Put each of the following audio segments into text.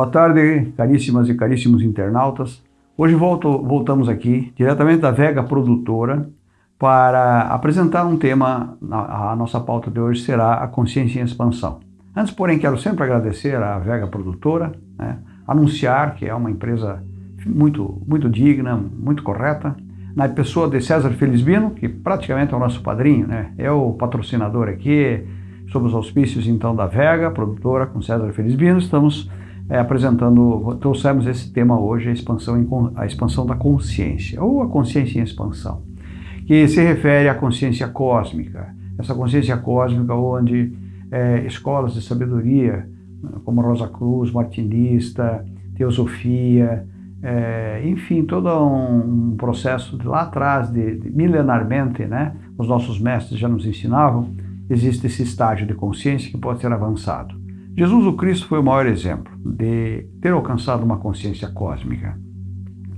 Boa tarde, caríssimas e caríssimos internautas. Hoje volto, voltamos aqui, diretamente da Vega Produtora, para apresentar um tema, a, a nossa pauta de hoje será a consciência em expansão. Antes, porém, quero sempre agradecer à Vega Produtora, né, anunciar que é uma empresa muito, muito digna, muito correta, na pessoa de César Felizbino, que praticamente é o nosso padrinho, né, é o patrocinador aqui, sob os auspícios então da Vega Produtora com César Felizbino, estamos é, apresentando, trouxemos esse tema hoje, a expansão, em, a expansão da consciência, ou a consciência em expansão que se refere à consciência cósmica. Essa consciência cósmica onde é, escolas de sabedoria, como Rosa Cruz, Martinista, Teosofia, é, enfim, todo um processo de lá atrás, de, de, milenarmente, né, os nossos mestres já nos ensinavam, existe esse estágio de consciência que pode ser avançado. Jesus o Cristo foi o maior exemplo de ter alcançado uma consciência cósmica.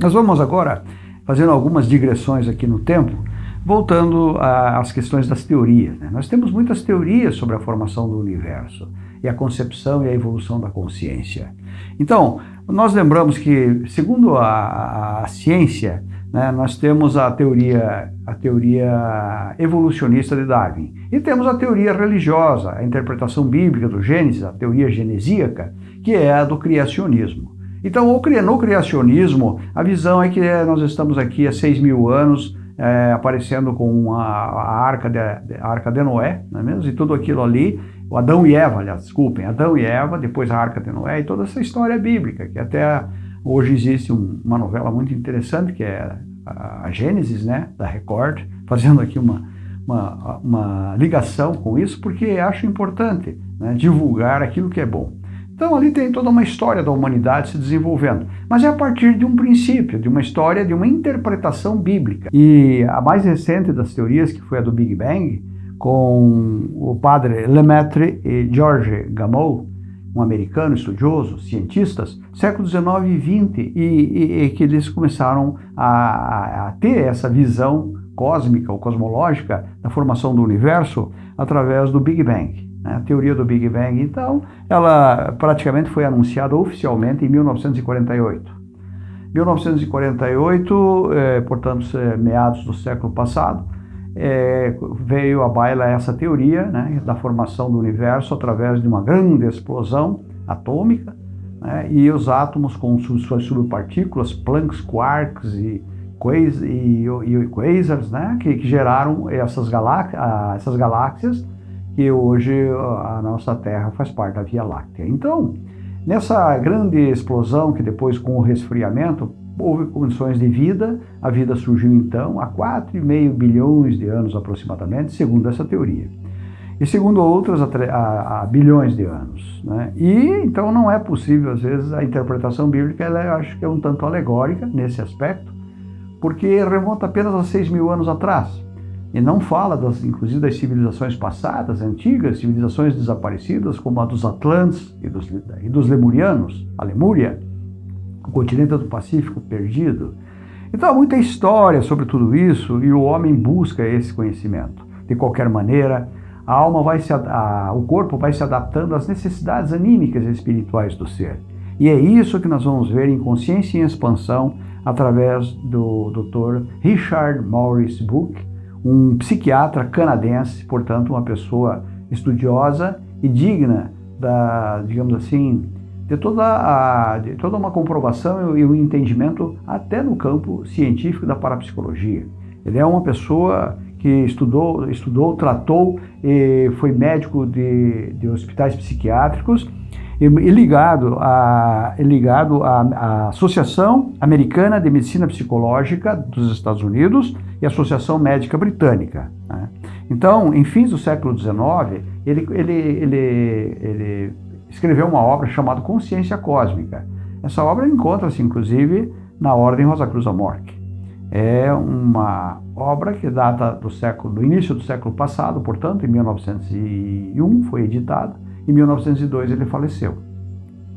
Nós vamos agora, fazendo algumas digressões aqui no tempo, Voltando às questões das teorias, né? nós temos muitas teorias sobre a formação do universo e a concepção e a evolução da consciência. Então, nós lembramos que, segundo a, a, a ciência, nós temos a teoria, a teoria evolucionista de Darwin e temos a teoria religiosa, a interpretação bíblica do Gênesis, a teoria genesíaca, que é a do criacionismo. Então, no criacionismo, a visão é que nós estamos aqui há 6 mil anos é, aparecendo com a, a, arca de, a arca de Noé, não é mesmo? E tudo aquilo ali, o Adão e Eva, aliás, desculpem, Adão e Eva, depois a arca de Noé e toda essa história bíblica, que até hoje existe um, uma novela muito interessante, que é a, Gênesis, né, da Record, fazendo aqui uma, uma, uma ligação com isso, porque acho importante né, divulgar aquilo que é bom. Então ali tem toda uma história da humanidade se desenvolvendo, mas é a partir de um princípio, de uma história, de uma interpretação bíblica. E a mais recente das teorias, que foi a do Big Bang, com o padre Lemaitre e George Gamow, um americano estudioso, cientistas, século XIX e XX, e, e, e que eles começaram a, a ter essa visão cósmica ou cosmológica da formação do universo através do Big Bang né, a teoria do Big Bang. Então, ela praticamente foi anunciada oficialmente em 1948. 1948, eh, portanto, meados do século passado, eh, veio à baila essa teoria né, da formação do universo através de uma grande explosão atômica, né, e os átomos com suas subpartículas, Planck's quarks e, e, e quasars, né, que, que geraram essas, essas galáxias que hoje a nossa Terra faz parte da Via Láctea. Então, nessa grande explosão que depois com o resfriamento houve condições de vida, a vida surgiu então há 4,5 bilhões de anos aproximadamente, segundo essa teoria. E segundo outras, há, bilhões de anos. Né? E então não é possível, às vezes, a interpretação bíblica, ela, eu acho que é um tanto alegórica nesse aspecto, porque remonta apenas a 6 mil anos atrás. E não fala, das, inclusive, das civilizações passadas, antigas, civilizações desaparecidas, como a dos Atlantes e dos, e dos Lemurianos, a Lemúria, o continente do Pacífico perdido. Então há muita história sobre tudo isso e o homem busca esse conhecimento. De qualquer maneira, a alma vai se, a, o corpo vai se adaptando às necessidades anímicas e espirituais do ser. E é isso que nós vamos ver em Consciência em Expansão através do Dr. Richard Morris Book, um psiquiatra canadense, portanto, uma pessoa estudiosa e digna da, digamos assim, de toda, a, de toda uma comprovação e um entendimento até no campo científico da parapsicologia. Ele é uma pessoa que estudou, estudou tratou e foi médico de, de hospitais psiquiátricos e, e ligado, a, ligado à, à Associação Americana de Medicina Psicológica dos Estados Unidos e Associação Médica Britânica. Né? Então, em fins do século XIX, ele, ele, ele, ele escreveu uma obra chamada Consciência Cósmica. Essa obra encontra-se, inclusive, na Ordem Rosa Cruz Amorque. É uma obra que data do século, do início do século passado, portanto, em 1901 foi editada, em 1902 ele faleceu.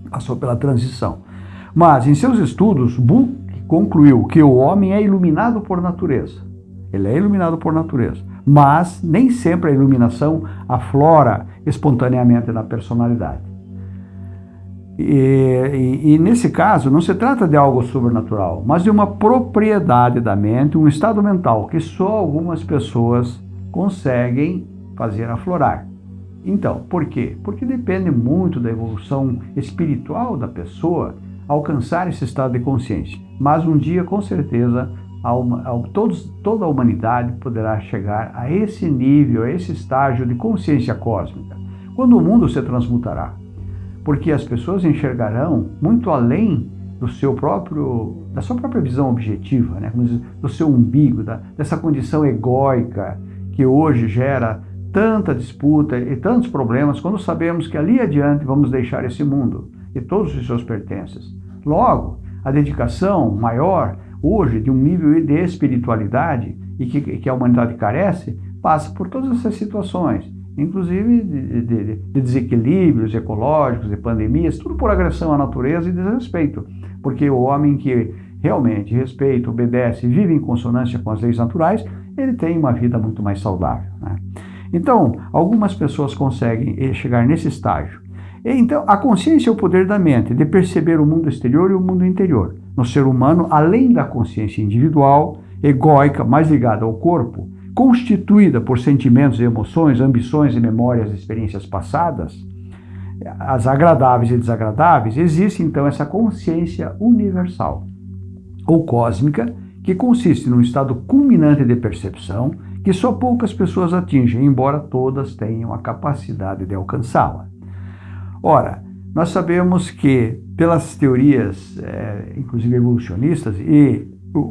Passou pela transição. Mas, em seus estudos, Buch concluiu que o homem é iluminado por natureza. Ele é iluminado por natureza. Mas nem sempre a iluminação aflora espontaneamente na personalidade. E, e, e, nesse caso, não se trata de algo sobrenatural, mas de uma propriedade da mente, um estado mental que só algumas pessoas conseguem fazer aflorar. Então, por quê? Porque depende muito da evolução espiritual da pessoa alcançar esse estado de consciência. Mas um dia, com certeza, a, a, todos, toda a humanidade poderá chegar a esse nível, a esse estágio de consciência cósmica, quando o mundo se transmutará porque as pessoas enxergarão muito além do seu próprio, da sua própria visão objetiva, né? do seu umbigo, da, dessa condição egóica que hoje gera tanta disputa e tantos problemas, quando sabemos que ali adiante vamos deixar esse mundo e todos os seus pertences. Logo, a dedicação maior hoje de um nível de espiritualidade e que, que a humanidade carece, passa por todas essas situações inclusive de, de, de, desequilíbrios ecológicos, de pandemias, tudo por agressão à natureza e desrespeito. Porque o homem que realmente respeita, obedece, vive em consonância com as leis naturais, ele tem uma vida muito mais saudável. Né? Então, algumas pessoas conseguem eh, chegar nesse estágio. Então, a consciência é o poder da mente de perceber o mundo exterior e o mundo interior. No ser humano, além da consciência individual, egóica, mais ligada ao corpo, constituída por sentimentos e emoções, ambições e memórias de experiências passadas, as agradáveis e desagradáveis, existe então essa consciência universal ou cósmica, que consiste num estado culminante de percepção que só poucas pessoas atingem, embora todas tenham a capacidade de alcançá-la. Ora, nós sabemos que, pelas teorias, é, inclusive evolucionistas, e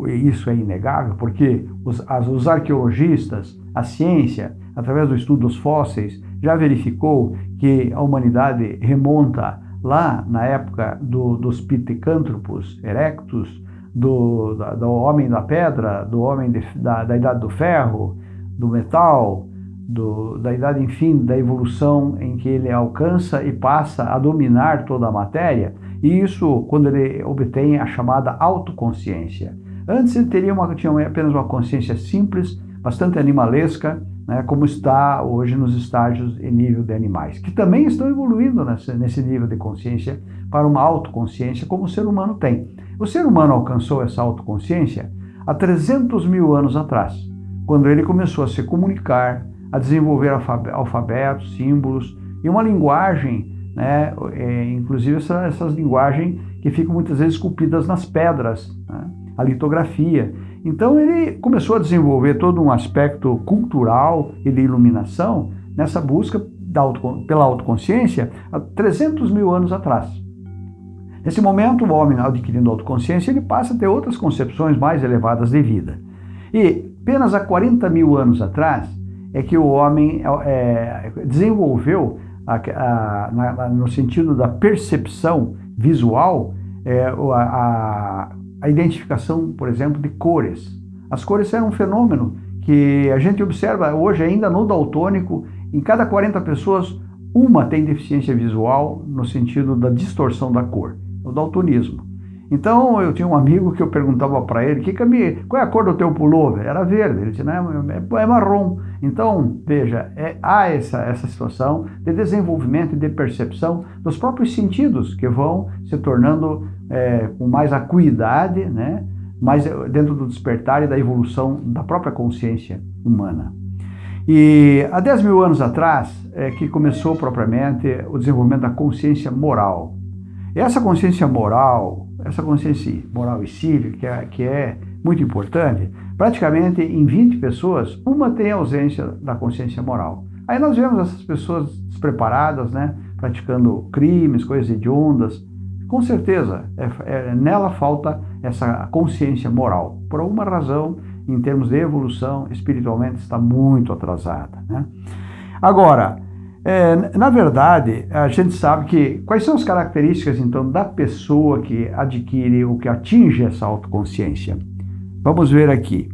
isso é inegável, porque os, as, os arqueologistas, a ciência, através do estudo dos fósseis, já verificou que a humanidade remonta lá na época do, dos pitecântropos erectus, do, da, do homem da pedra, do homem de, da, da idade do ferro, do metal, do, da idade, enfim, da evolução em que ele alcança e passa a dominar toda a matéria, e isso quando ele obtém a chamada autoconsciência. Antes ele teria uma, tinha apenas uma consciência simples, bastante animalesca, né, como está hoje nos estágios e nível de animais, que também estão evoluindo nesse, nesse nível de consciência para uma autoconsciência, como o ser humano tem. O ser humano alcançou essa autoconsciência há 300 mil anos atrás, quando ele começou a se comunicar, a desenvolver alfabetos, símbolos e uma linguagem, né, é, inclusive essa, essas linguagens que ficam muitas vezes esculpidas nas pedras. Né? A litografia. Então ele começou a desenvolver todo um aspecto cultural e de iluminação nessa busca auto, pela autoconsciência há 300 mil anos atrás. Nesse momento, o homem adquirindo autoconsciência, ele passa a ter outras concepções mais elevadas de vida. E apenas há 40 mil anos atrás é que o homem é, desenvolveu, a, a, na, no sentido da percepção visual, é, a, a identificação, por exemplo, de cores. As cores eram um fenômeno que a gente observa hoje ainda no daltônico, em cada 40 pessoas, uma tem deficiência visual no sentido da distorção da cor, o daltonismo. Então eu tinha um amigo que eu perguntava para ele, que que qual é a cor do teu pullover? Era verde, ele disse, não, é, é marrom. Então, veja, é, há essa, essa situação de desenvolvimento e de percepção dos próprios sentidos que vão se tornando é, com mais acuidade, né? mais dentro do despertar e da evolução da própria consciência humana. E há 10 mil anos atrás é que começou propriamente o desenvolvimento da consciência moral. E essa consciência moral, essa consciência moral e cívica, que é, que é muito importante, praticamente em 20 pessoas, uma tem ausência da consciência moral. Aí nós vemos essas pessoas despreparadas, né, praticando crimes, coisas hediondas, com certeza, é, é, nela falta essa consciência moral. Por alguma razão, em termos de evolução, espiritualmente está muito atrasada. Né? Agora, é, na verdade, a gente sabe que quais são as características então da pessoa que adquire ou que atinge essa autoconsciência. Vamos ver aqui.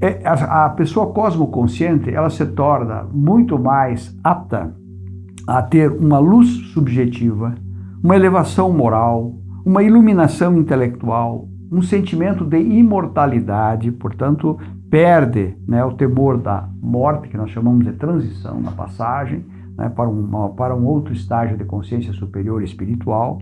É, a, a pessoa cosmoconsciente ela se torna muito mais apta a ter uma luz subjetiva uma elevação moral, uma iluminação intelectual, um sentimento de imortalidade, portanto, perde né, o temor da morte, que nós chamamos de transição na passagem, né, para, para um outro estágio de consciência superior espiritual,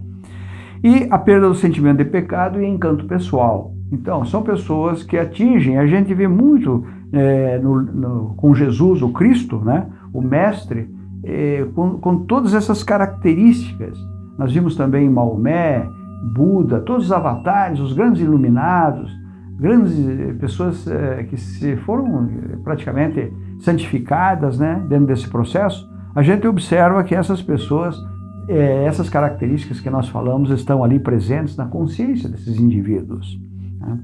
e a perda do sentimento de pecado e encanto pessoal. Então, são pessoas que atingem, a gente vê muito é, no, no, com Jesus, o Cristo, né, o Mestre, é, com, com todas essas características. Nós vimos também Maomé, Buda, todos os avatares, os grandes iluminados, grandes eh, pessoas é, que se foram praticamente santificadas né, dentro desse processo, a gente observa que essas pessoas, essas características que nós falamos, estão ali presentes na consciência desses indivíduos. Né?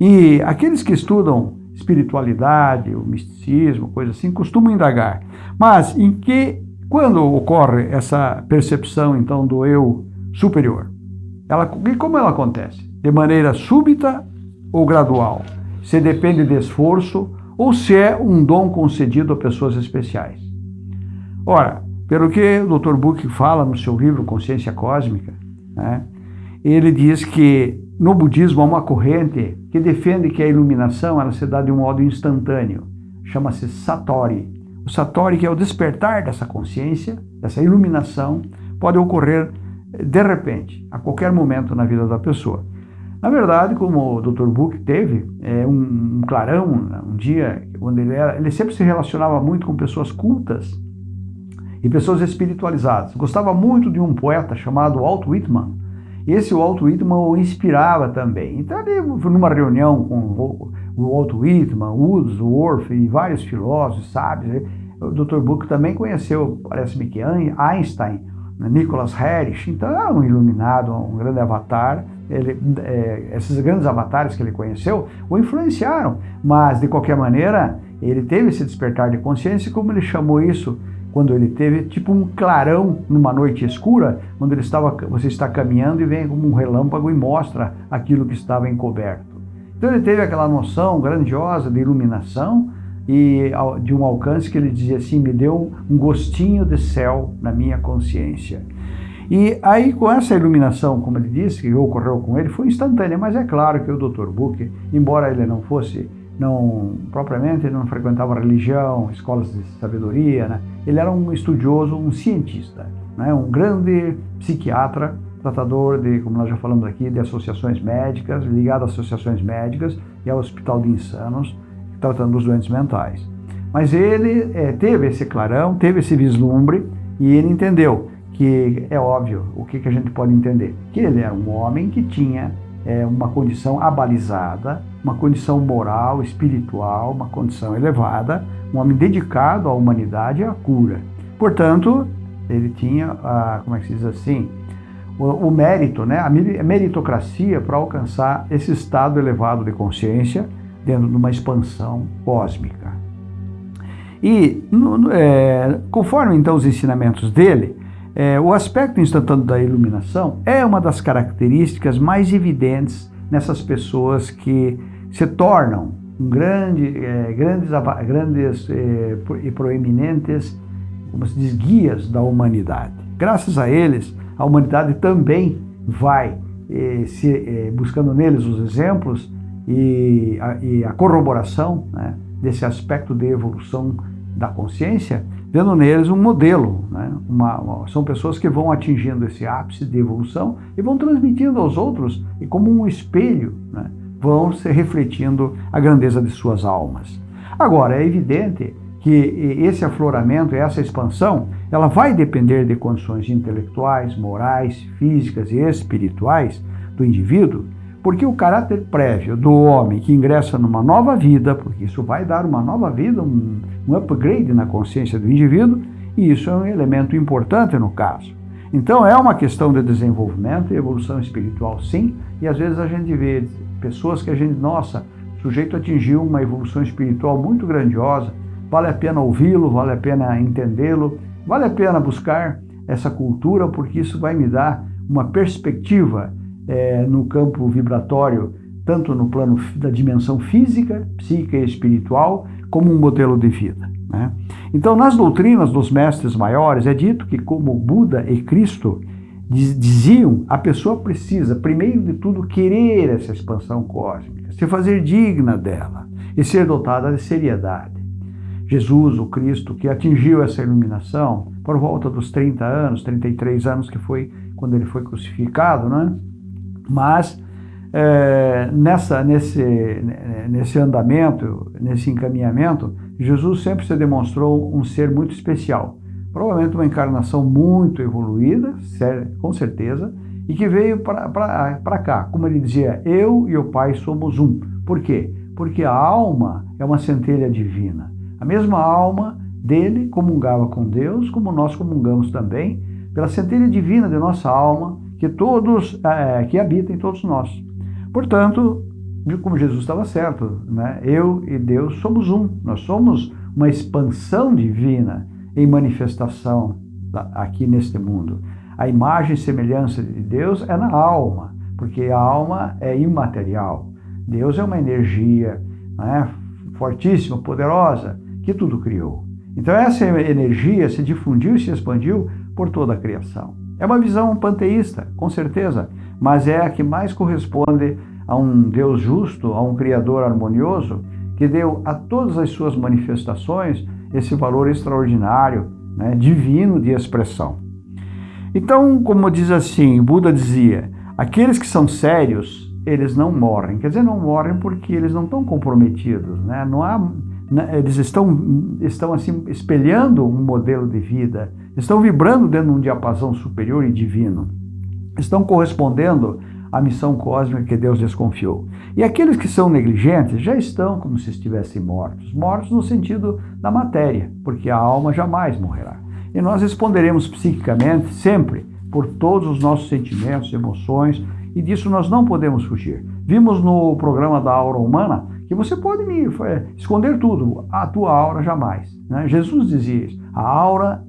E aqueles que estudam espiritualidade, o misticismo, coisa assim, costumam indagar. Mas em que, quando ocorre essa percepção, então, do eu superior? Ela, e como ela acontece? De maneira súbita ou gradual? Se depende de esforço ou se é um dom concedido a pessoas especiais? Ora, pelo que o Dr. Buch fala no seu livro Consciência Cósmica, né, ele diz que no budismo há uma corrente que defende que a iluminação ela se dá de um modo instantâneo, chama-se Satori. O Satori, que é o despertar dessa consciência, dessa iluminação, pode ocorrer de repente, a qualquer momento na vida da pessoa. Na verdade, como o Dr. Buch teve é, um, um clarão, um dia, onde ele, era, ele sempre se relacionava muito com pessoas cultas e pessoas espiritualizadas. Gostava muito de um poeta chamado Walt Whitman. E esse Walt Whitman o inspirava também. Então, ele, numa reunião com o Walt Whitman, Wordsworth e vários filósofos, sábios, o Dr. Buch também conheceu, parece-me que Einstein, né, Nicholas Harris, então era um iluminado, um grande avatar. Ele, é, esses grandes avatares que ele conheceu o influenciaram, mas de qualquer maneira ele teve esse despertar de consciência, como ele chamou isso quando ele teve tipo um clarão numa noite escura, quando ele estava, você está caminhando e vem como um relâmpago e mostra aquilo que estava encoberto. Então ele teve aquela noção grandiosa de iluminação e de um alcance que ele dizia assim, me deu um gostinho de céu na minha consciência. E aí, com essa iluminação, como ele disse, que ocorreu com ele, foi instantânea, mas é claro que o Dr. Buch, embora ele não fosse, não propriamente, ele não frequentava religião, escolas de sabedoria, né? ele era um estudioso, um cientista, né? um grande psiquiatra, tratador de, como nós já falamos aqui, de associações médicas, ligado a associações médicas e ao Hospital de Insanos, tratando dos doentes mentais. Mas ele é, teve esse clarão, teve esse vislumbre e ele entendeu que é óbvio, o que, que a gente pode entender? Que ele era um homem que tinha é, uma condição abalizada, uma condição moral, espiritual, uma condição elevada, um homem dedicado à humanidade e à cura. Portanto, ele tinha, a, como é que se diz assim, o, o mérito, né, a meritocracia para alcançar esse estado elevado de consciência dentro de uma expansão cósmica. E no, é, conforme então os ensinamentos dele, é, o aspecto instantâneo da iluminação é uma das características mais evidentes nessas pessoas que se tornam um grande, é, grandes, grandes é, e proeminentes como se diz, guias da humanidade. Graças a eles, a humanidade também vai é, se, é, buscando neles os exemplos e a, e a corroboração né, desse aspecto de evolução da consciência, vendo neles um modelo. Né, uma, uma, são pessoas que vão atingindo esse ápice de evolução e vão transmitindo aos outros, e como um espelho, né, vão se refletindo a grandeza de suas almas. Agora, é evidente que esse afloramento, essa expansão, ela vai depender de condições intelectuais, morais, físicas e espirituais do indivíduo, porque o caráter prévio do homem que ingressa numa nova vida, porque isso vai dar uma nova vida, um, um upgrade na consciência do indivíduo, e isso é um elemento importante no caso. Então é uma questão de desenvolvimento e evolução espiritual, sim, e às vezes a gente vê pessoas que a gente, nossa, o sujeito atingiu uma evolução espiritual muito grandiosa, vale a pena ouvi-lo, vale a pena entendê-lo, vale a pena buscar essa cultura, porque isso vai me dar uma perspectiva é, no campo vibratório, tanto no plano da dimensão física, psíquica e espiritual, como um modelo de vida. Né? Então, nas doutrinas dos mestres maiores, é dito que, como Buda e Cristo diziam, a pessoa precisa, primeiro de tudo, querer essa expansão cósmica, se fazer digna dela e ser dotada de seriedade. Jesus, o Cristo, que atingiu essa iluminação por volta dos 30 anos, 33 anos, que foi quando ele foi crucificado, né? Mas é, nessa, nesse, nesse andamento, nesse encaminhamento, Jesus sempre se demonstrou um ser muito especial. Provavelmente uma encarnação muito evoluída, com certeza, e que veio para cá. Como ele dizia, eu e o Pai somos um. Por quê? Porque a alma é uma centelha divina. A mesma alma dele comungava com Deus, como nós comungamos também, pela centelha divina de nossa alma, que todos, é, que habita em todos nós. Portanto, como Jesus estava certo, né? eu e Deus somos um, nós somos uma expansão divina em manifestação aqui neste mundo. A imagem e semelhança de Deus é na alma, porque a alma é imaterial. Deus é uma energia né, fortíssima, poderosa, que tudo criou. Então essa energia se difundiu e se expandiu por toda a criação. É uma visão panteísta, com certeza, mas é a que mais corresponde a um Deus justo, a um Criador harmonioso, que deu a todas as suas manifestações esse valor extraordinário, né, divino de expressão. Então, como diz assim, Buda dizia, aqueles que são sérios, eles não morrem. Quer dizer, não morrem porque eles não estão comprometidos, né? não há eles estão, estão assim espelhando um modelo de vida, estão vibrando dentro de um diapasão superior e divino, estão correspondendo à missão cósmica que Deus desconfiou. E aqueles que são negligentes já estão como se estivessem mortos, mortos no sentido da matéria, porque a alma jamais morrerá. E nós responderemos psiquicamente sempre por todos os nossos sentimentos, emoções, e disso nós não podemos fugir. Vimos no programa da aura humana que você pode me é, esconder tudo, a tua aura jamais. Né? Jesus dizia isso, a aura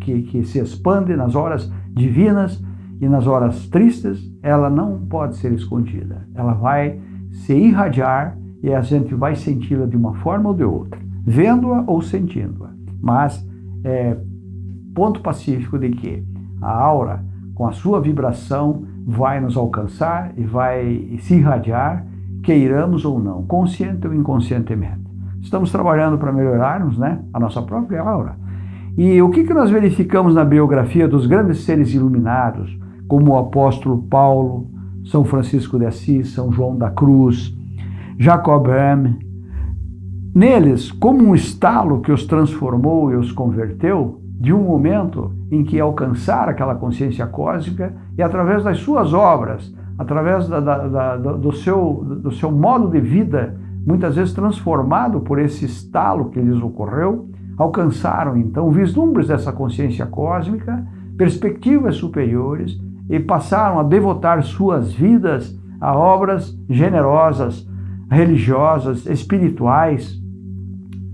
que, que se expande nas horas divinas e nas horas tristes, ela não pode ser escondida. Ela vai se irradiar e a gente vai senti-la de uma forma ou de outra, vendo-a ou sentindo-a. Mas é ponto pacífico de que a aura, com a sua vibração, vai nos alcançar e vai se irradiar queiramos ou não, consciente ou inconscientemente. Estamos trabalhando para melhorarmos né, a nossa própria aura. E o que, que nós verificamos na biografia dos grandes seres iluminados, como o apóstolo Paulo, São Francisco de Assis, São João da Cruz, Jacob Boehme, neles, como um estalo que os transformou e os converteu, de um momento em que alcançaram aquela consciência cósmica e através das suas obras através da, da, da, do, seu, do seu modo de vida, muitas vezes transformado por esse estalo que lhes ocorreu, alcançaram então vislumbres dessa consciência cósmica, perspectivas superiores e passaram a devotar suas vidas a obras generosas, religiosas, espirituais,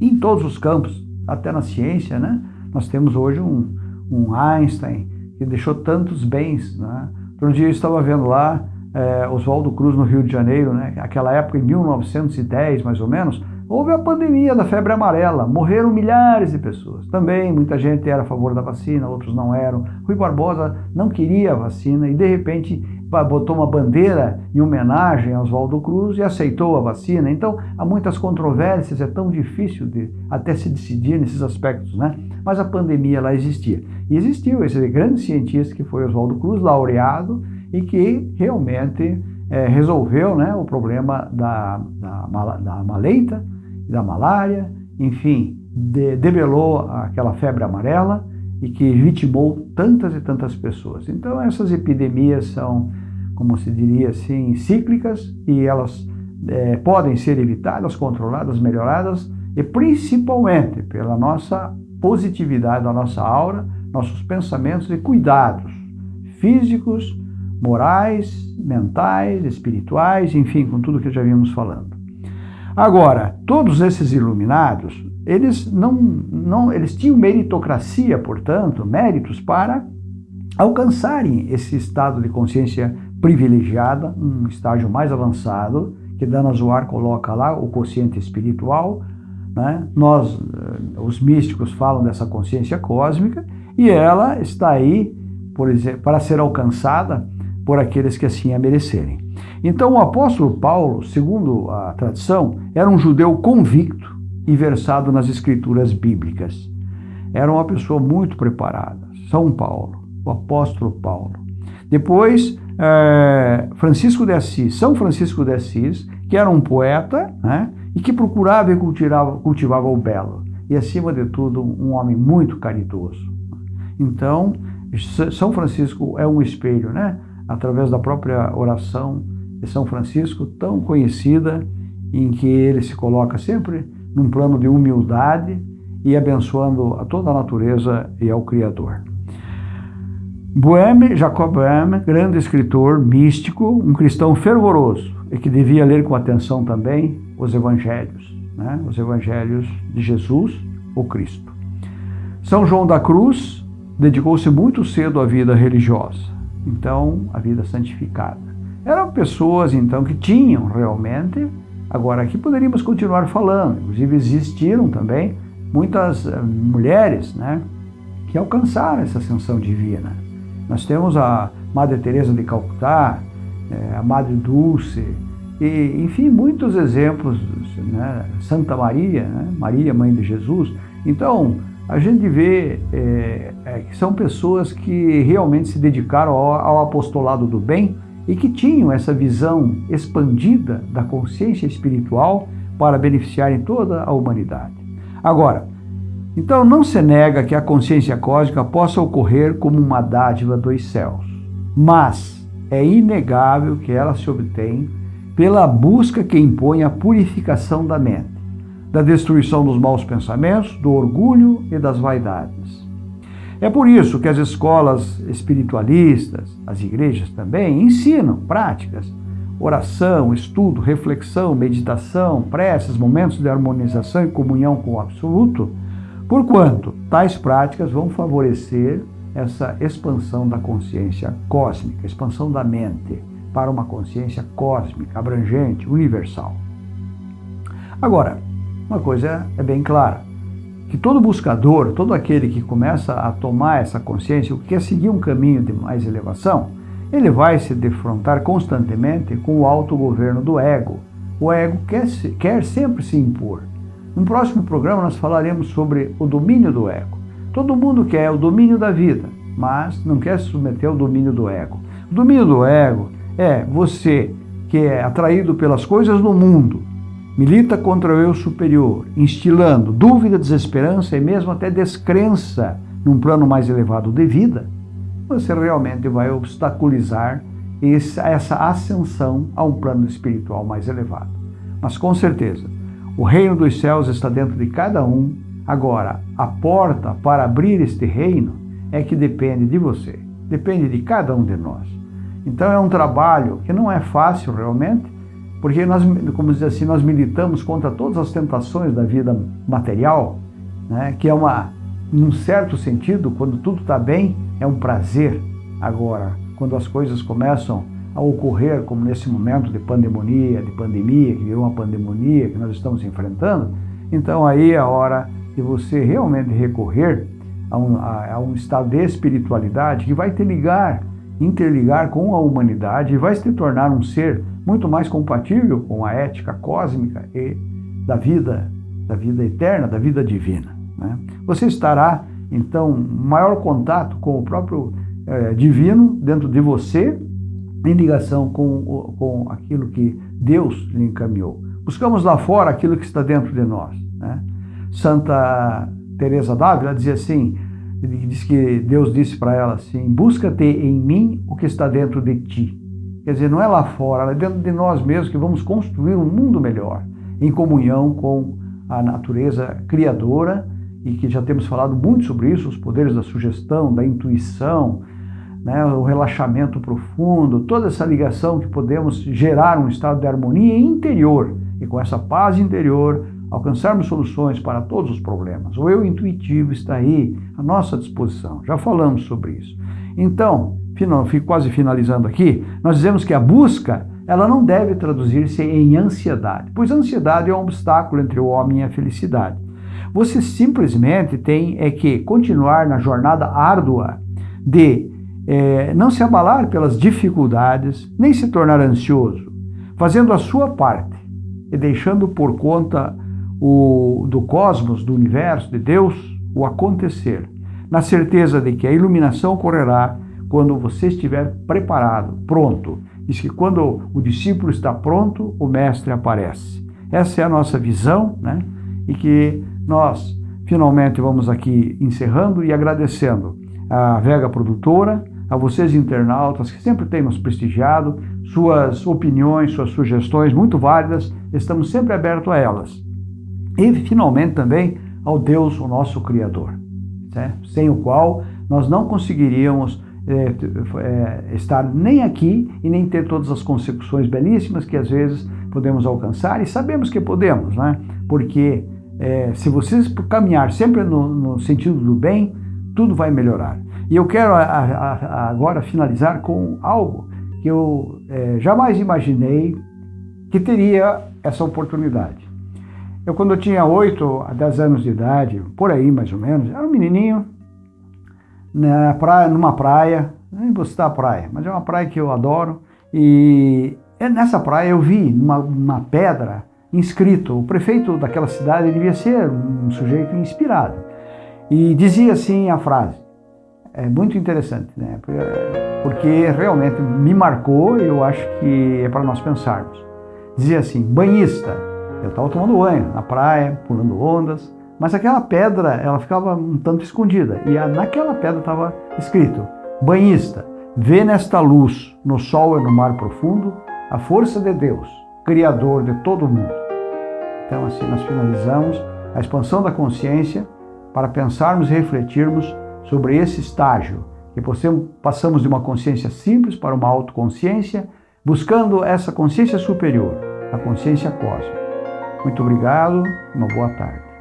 em todos os campos, até na ciência, né? Nós temos hoje um, um Einstein que deixou tantos bens, né? Outro dia eu estava vendo lá é, Oswaldo Cruz no Rio de Janeiro, né? aquela época em 1910 mais ou menos, houve a pandemia da febre amarela, morreram milhares de pessoas. Também muita gente era a favor da vacina, outros não eram. Rui Barbosa não queria a vacina e de repente botou uma bandeira em homenagem a Oswaldo Cruz e aceitou a vacina. Então há muitas controvérsias, é tão difícil de até se decidir nesses aspectos, né? Mas a pandemia lá existia. E existiu esse grande cientista que foi Oswaldo Cruz, laureado, e que realmente é, resolveu né, o problema da, da, da maleita, da malária, enfim, de, debelou aquela febre amarela e que vitimou tantas e tantas pessoas. Então essas epidemias são, como se diria assim, cíclicas e elas é, podem ser evitadas, controladas, melhoradas e principalmente pela nossa positividade da nossa aura, nossos pensamentos e cuidados físicos, morais, mentais, espirituais, enfim, com tudo que já vimos falando. Agora, todos esses iluminados, eles não, não eles tinham meritocracia, portanto, méritos para alcançarem esse estado de consciência privilegiada, um estágio mais avançado, que Dana Zoar coloca lá, o consciente espiritual. Né? Nós, eh, os místicos, falam dessa consciência cósmica e ela está aí, por exemplo, para ser alcançada por aqueles que assim a merecerem. Então, o apóstolo Paulo, segundo a tradição, era um judeu convicto, e versado nas escrituras bíblicas. Era uma pessoa muito preparada. São Paulo, o apóstolo Paulo. Depois, é, Francisco de Assis, São Francisco de Assis, que era um poeta né, e que procurava e cultivava, cultivava o belo. E, acima de tudo, um homem muito caridoso. Então, São Francisco é um espelho, né? Através da própria oração de São Francisco, tão conhecida, em que ele se coloca sempre num plano de humildade e abençoando a toda a natureza e ao Criador. Boehme, Jacob Boehme, grande escritor, místico, um cristão fervoroso e que devia ler com atenção também os evangelhos, né? os evangelhos de Jesus, o Cristo. São João da Cruz dedicou-se muito cedo à vida religiosa, então a vida santificada. Eram pessoas então que tinham realmente Agora, aqui poderíamos continuar falando, inclusive existiram também muitas uh, mulheres né, que alcançaram essa ascensão divina. Nós temos a Madre Teresa de Calcutá, é, a Madre Dulce, e, enfim, muitos exemplos, né, Santa Maria, né, Maria, Mãe de Jesus. Então, a gente vê é, é, que são pessoas que realmente se dedicaram ao, ao apostolado do bem, e que tinham essa visão expandida da consciência espiritual para beneficiarem toda a humanidade. Agora, então não se nega que a consciência cósmica possa ocorrer como uma dádiva dos céus, mas é inegável que ela se obtém pela busca que impõe a purificação da mente, da destruição dos maus pensamentos, do orgulho e das vaidades. É por isso que as escolas espiritualistas, as igrejas também, ensinam práticas, oração, estudo, reflexão, meditação, preces, momentos de harmonização e comunhão com o absoluto, porquanto tais práticas vão favorecer essa expansão da consciência cósmica, expansão da mente para uma consciência cósmica, abrangente, universal. Agora, uma coisa é bem clara que todo buscador, todo aquele que começa a tomar essa consciência, que quer seguir um caminho de mais elevação, ele vai se defrontar constantemente com o autogoverno do ego. O ego quer, quer sempre se impor. No próximo programa nós falaremos sobre o domínio do ego. Todo mundo quer o domínio da vida, mas não quer se submeter ao domínio do ego. O domínio do ego é você que é atraído pelas coisas do mundo, milita contra o eu superior, instilando dúvida, desesperança e mesmo até descrença num plano mais elevado de vida, você realmente vai obstaculizar essa ascensão a um plano espiritual mais elevado. Mas com certeza, o reino dos céus está dentro de cada um. Agora, a porta para abrir este reino é que depende de você, depende de cada um de nós. Então é um trabalho que não é fácil realmente, porque nós, como dizer assim, nós militamos contra todas as tentações da vida material, né, que é uma, num certo sentido, quando tudo está bem, é um prazer. Agora, quando as coisas começam a ocorrer, como nesse momento de pandemia, de pandemia, que virou uma pandemia que nós estamos enfrentando, então aí é a hora de você realmente recorrer a um, a, a um estado de espiritualidade que vai te ligar, interligar com a humanidade e vai se tornar um ser muito mais compatível com a ética cósmica e da vida, da vida eterna, da vida divina. Né? Você estará, então, maior contato com o próprio é, divino dentro de você, em ligação com, com aquilo que Deus lhe encaminhou. Buscamos lá fora aquilo que está dentro de nós. Né? Santa Teresa d'Ávila dizia assim, diz que Deus disse para ela assim, busca-te em mim o que está dentro de ti. Quer dizer, não é lá fora, é dentro de nós mesmos que vamos construir um mundo melhor, em comunhão com a natureza criadora, e que já temos falado muito sobre isso, os poderes da sugestão, da intuição, né, o relaxamento profundo, toda essa ligação que podemos gerar um estado de harmonia interior, e com essa paz interior alcançarmos soluções para todos os problemas. O eu intuitivo está aí à nossa disposição, já falamos sobre isso. Então, quase finalizando aqui, nós dizemos que a busca ela não deve traduzir-se em ansiedade, pois a ansiedade é um obstáculo entre o homem e a felicidade. Você simplesmente tem é que continuar na jornada árdua de é, não se abalar pelas dificuldades, nem se tornar ansioso, fazendo a sua parte e deixando por conta o, do cosmos, do universo, de Deus, o acontecer, na certeza de que a iluminação ocorrerá quando você estiver preparado, pronto. Diz que quando o discípulo está pronto, o mestre aparece. Essa é a nossa visão, né? E que nós finalmente vamos aqui encerrando e agradecendo a Vega Produtora, a vocês internautas que sempre têm nos prestigiado, suas opiniões, suas sugestões muito válidas, estamos sempre abertos a elas. E finalmente também ao Deus, o nosso Criador, né? sem o qual nós não conseguiríamos é, é, estar nem aqui e nem ter todas as consecuções belíssimas que às vezes podemos alcançar e sabemos que podemos, né? porque é, se vocês caminhar sempre no, no, sentido do bem, tudo vai melhorar. E eu quero a, a, agora finalizar com algo que eu é, jamais imaginei que teria essa oportunidade. Eu, quando eu tinha 8 a 10 anos de idade, por aí mais ou menos, era um menininho na praia, numa praia, nem vou citar a praia, mas é uma praia que eu adoro, e nessa praia eu vi uma, uma pedra inscrito. O prefeito daquela cidade devia ser um sujeito inspirado. E dizia assim a frase, é muito interessante, né? porque realmente me marcou e eu acho que é para nós pensarmos. Dizia assim, banhista, eu estava tomando banho na praia, pulando ondas, mas aquela pedra ela ficava um tanto escondida e naquela pedra estava escrito, banhista, vê nesta luz, no sol e no mar profundo, a força de Deus, Criador de todo o mundo. Então, assim, nós finalizamos a expansão da consciência para pensarmos e refletirmos sobre esse estágio, que passamos de uma consciência simples para uma autoconsciência, buscando essa consciência superior, a consciência cósmica. Muito obrigado, uma boa tarde.